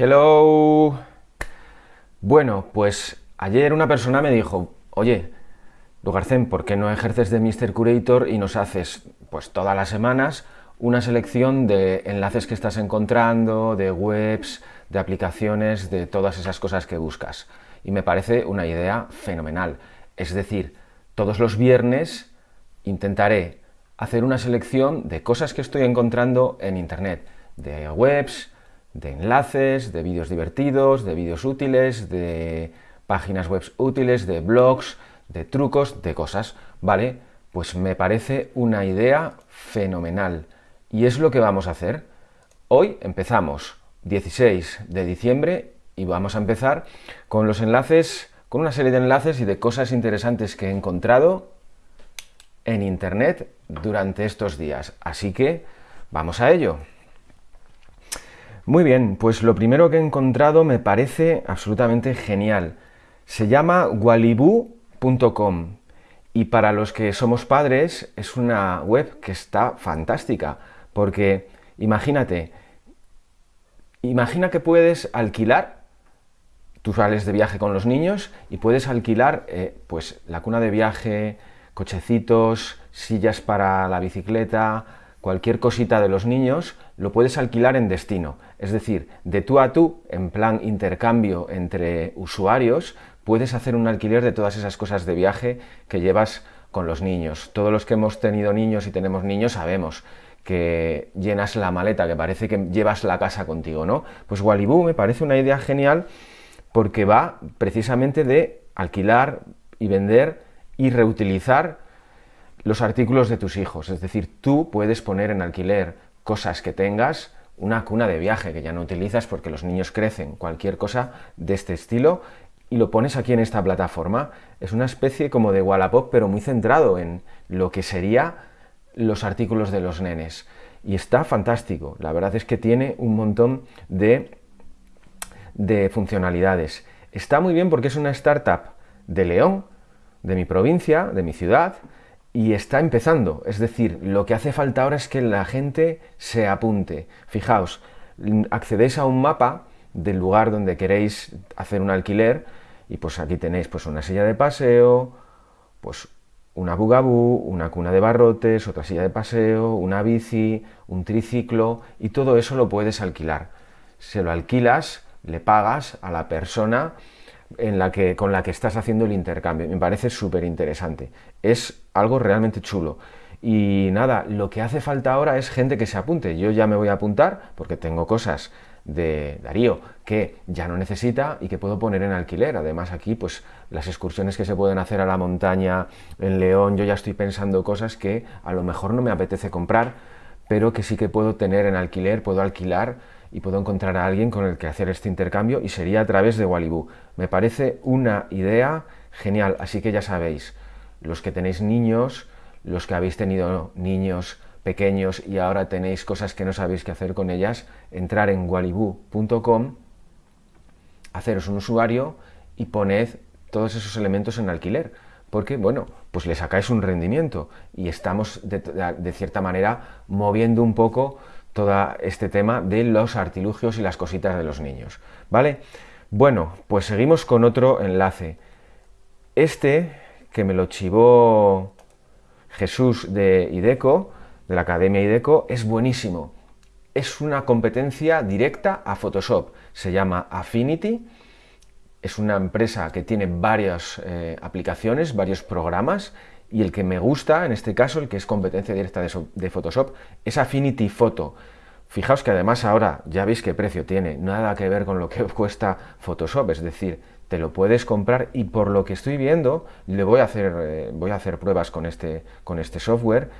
Hello. Bueno, pues ayer una persona me dijo, oye, Lugarcén, ¿por qué no ejerces de Mr. Curator y nos haces, pues todas las semanas, una selección de enlaces que estás encontrando, de webs, de aplicaciones, de todas esas cosas que buscas? Y me parece una idea fenomenal. Es decir, todos los viernes intentaré hacer una selección de cosas que estoy encontrando en Internet, de webs, de enlaces, de vídeos divertidos, de vídeos útiles, de páginas web útiles, de blogs, de trucos, de cosas, ¿vale? Pues me parece una idea fenomenal. Y es lo que vamos a hacer. Hoy empezamos 16 de diciembre y vamos a empezar con los enlaces, con una serie de enlaces y de cosas interesantes que he encontrado en internet durante estos días. Así que vamos a ello. Muy bien, pues lo primero que he encontrado me parece absolutamente genial. Se llama walibu.com y para los que somos padres es una web que está fantástica porque imagínate, imagina que puedes alquilar, tú sales de viaje con los niños y puedes alquilar eh, pues la cuna de viaje, cochecitos, sillas para la bicicleta, cualquier cosita de los niños, lo puedes alquilar en destino. Es decir, de tú a tú, en plan intercambio entre usuarios, puedes hacer un alquiler de todas esas cosas de viaje que llevas con los niños. Todos los que hemos tenido niños y tenemos niños sabemos que llenas la maleta, que parece que llevas la casa contigo, ¿no? Pues Waliboo me parece una idea genial porque va precisamente de alquilar y vender y reutilizar los artículos de tus hijos. Es decir, tú puedes poner en alquiler cosas que tengas, una cuna de viaje que ya no utilizas porque los niños crecen, cualquier cosa de este estilo, y lo pones aquí en esta plataforma. Es una especie como de Wallapop, pero muy centrado en lo que sería los artículos de los nenes. Y está fantástico. La verdad es que tiene un montón de, de funcionalidades. Está muy bien porque es una startup de León, de mi provincia, de mi ciudad, y está empezando. Es decir, lo que hace falta ahora es que la gente se apunte. Fijaos, accedéis a un mapa del lugar donde queréis hacer un alquiler y pues aquí tenéis pues una silla de paseo, pues una bugabú, una cuna de barrotes, otra silla de paseo, una bici, un triciclo y todo eso lo puedes alquilar. Se lo alquilas, le pagas a la persona en la que, con la que estás haciendo el intercambio. Me parece súper interesante. Es algo realmente chulo. Y nada, lo que hace falta ahora es gente que se apunte. Yo ya me voy a apuntar porque tengo cosas de Darío que ya no necesita y que puedo poner en alquiler. Además aquí pues las excursiones que se pueden hacer a la montaña en León, yo ya estoy pensando cosas que a lo mejor no me apetece comprar, pero que sí que puedo tener en alquiler, puedo alquilar y puedo encontrar a alguien con el que hacer este intercambio y sería a través de Waliboo. Me parece una idea genial, así que ya sabéis, los que tenéis niños, los que habéis tenido niños pequeños y ahora tenéis cosas que no sabéis qué hacer con ellas, entrar en waliboo.com, haceros un usuario y poned todos esos elementos en alquiler, porque, bueno, pues le sacáis un rendimiento y estamos, de, de cierta manera, moviendo un poco todo este tema de los artilugios y las cositas de los niños, ¿vale? Bueno, pues seguimos con otro enlace. Este, que me lo chivó Jesús de IDECO, de la Academia IDECO, es buenísimo. Es una competencia directa a Photoshop. Se llama Affinity. Es una empresa que tiene varias eh, aplicaciones, varios programas, y el que me gusta, en este caso, el que es competencia directa de, Photoshop, es Affinity Photo. Fijaos que además ahora ya veis qué precio tiene, nada que ver con lo que cuesta Photoshop, es decir, te lo puedes comprar y por lo que estoy viendo, le voy a hacer, eh, voy a hacer pruebas con este, con este software,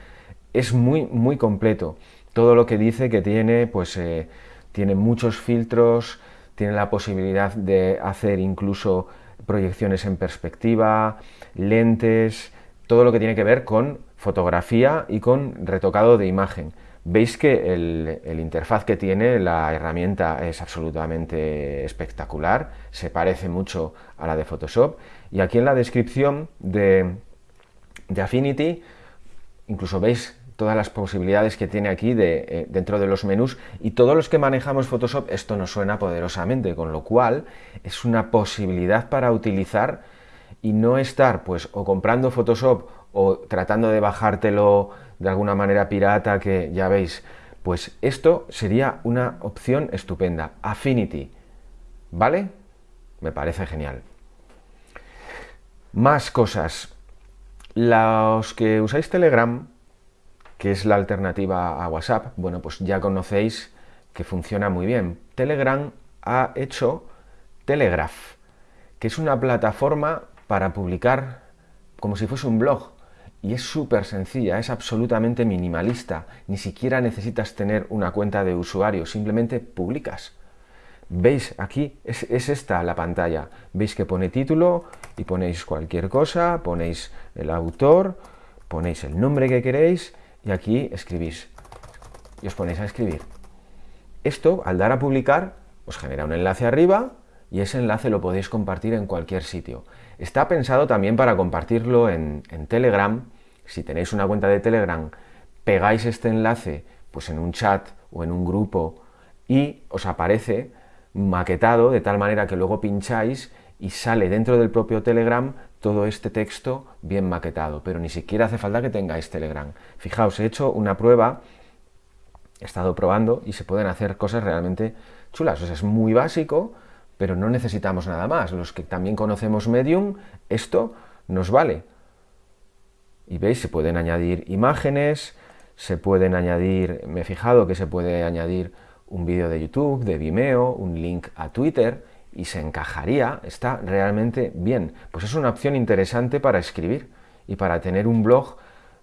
es muy, muy completo. Todo lo que dice que tiene, pues eh, tiene muchos filtros, tiene la posibilidad de hacer incluso proyecciones en perspectiva, lentes, todo lo que tiene que ver con fotografía y con retocado de imagen. Veis que el, interfaz que tiene la herramienta es absolutamente espectacular, se parece mucho a la de Photoshop y aquí en la descripción de, de Affinity incluso veis todas las posibilidades que tiene aquí eh, dentro de los menús y todos los que manejamos Photoshop esto nos suena poderosamente, con lo cual es una posibilidad para utilizar y no estar pues o comprando Photoshop o tratando de bajártelo de alguna manera pirata que ya veis, pues esto sería una opción estupenda. Affinity, ¿vale? Me parece genial. Más cosas. Los que usáis Telegram, que es la alternativa a WhatsApp, bueno, pues ya conocéis que funciona muy bien. Telegram ha hecho Telegraph, que es una plataforma para publicar como si fuese un blog. Y es súper sencilla, es absolutamente minimalista. Ni siquiera necesitas tener una cuenta de usuario, simplemente publicas. ¿Veis? Aquí es, esta la pantalla. ¿Veis que pone título y ponéis cualquier cosa, ponéis el autor, ponéis el nombre que queréis y aquí escribís. Y os ponéis a escribir. Esto, al dar a publicar, os genera un enlace arriba y ese enlace lo podéis compartir en cualquier sitio. Está pensado también para compartirlo en, Telegram. Si tenéis una cuenta de Telegram, pegáis este enlace pues en un chat o en un grupo y os aparece maquetado de tal manera que luego pincháis y sale dentro del propio Telegram todo este texto bien maquetado, pero ni siquiera hace falta que tengáis Telegram. Fijaos, he hecho una prueba, he estado probando y se pueden hacer cosas realmente chulas. Es muy básico, pero no necesitamos nada más. Los que también conocemos Medium, esto nos vale. Y veis, se pueden añadir imágenes, se pueden añadir, me he fijado que se puede añadir un vídeo de YouTube, de Vimeo, un link a Twitter, y se encajaría, está realmente bien. Pues es una opción interesante para escribir y para tener un blog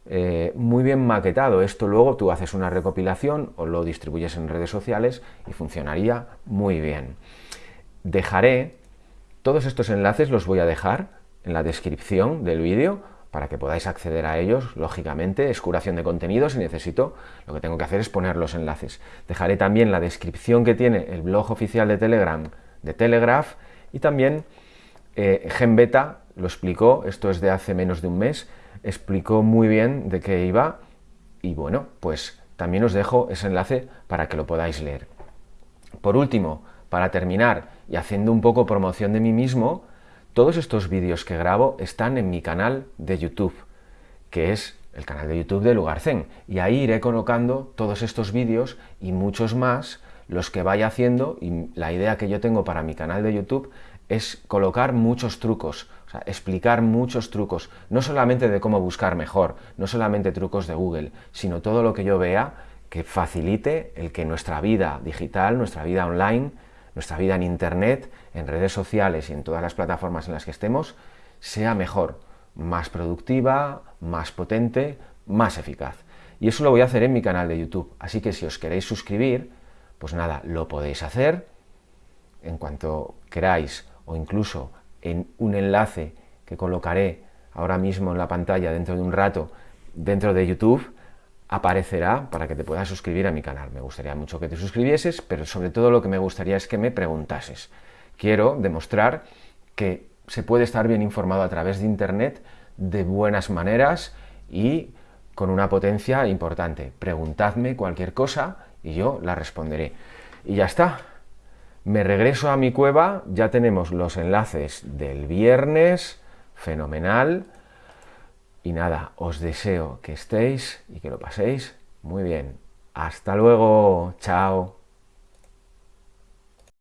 eh, muy bien maquetado. Esto luego tú haces una recopilación o lo distribuyes en redes sociales y funcionaría muy bien dejaré, todos estos enlaces los voy a dejar en la descripción del vídeo para que podáis acceder a ellos, lógicamente, es curación de contenido, si necesito, lo que tengo que hacer es poner los enlaces. Dejaré también la descripción que tiene el blog oficial de Telegram, de Telegraph, y también eh, GenBeta lo explicó, esto es de hace menos de un mes, explicó muy bien de qué iba, y bueno, pues también os dejo ese enlace para que lo podáis leer. Por último, para terminar, y haciendo un poco promoción de mí mismo, todos estos vídeos que grabo están en mi canal de YouTube, que es el canal de YouTube de Lugar Zen, y ahí iré colocando todos estos vídeos y muchos más, los que vaya haciendo, y la idea que yo tengo para mi canal de YouTube es colocar muchos trucos, o sea, explicar muchos trucos, no solamente de cómo buscar mejor, no solamente trucos de Google, sino todo lo que yo vea que facilite el que nuestra vida digital, nuestra vida online, nuestra vida en Internet, en redes sociales y en todas las plataformas en las que estemos, sea mejor, más productiva, más potente, más eficaz. Y eso lo voy a hacer en mi canal de YouTube. Así que si os queréis suscribir, pues nada, lo podéis hacer en cuanto queráis o incluso en un enlace que colocaré ahora mismo en la pantalla dentro de un rato dentro de YouTube aparecerá para que te puedas suscribir a mi canal. Me gustaría mucho que te suscribieses, pero sobre todo lo que me gustaría es que me preguntases. Quiero demostrar que se puede estar bien informado a través de Internet de buenas maneras y con una potencia importante. Preguntadme cualquier cosa y yo la responderé. Y ya está. Me regreso a mi cueva, ya tenemos los enlaces del viernes, fenomenal. Y nada, os deseo que estéis y que lo paséis muy bien. Hasta luego, chao.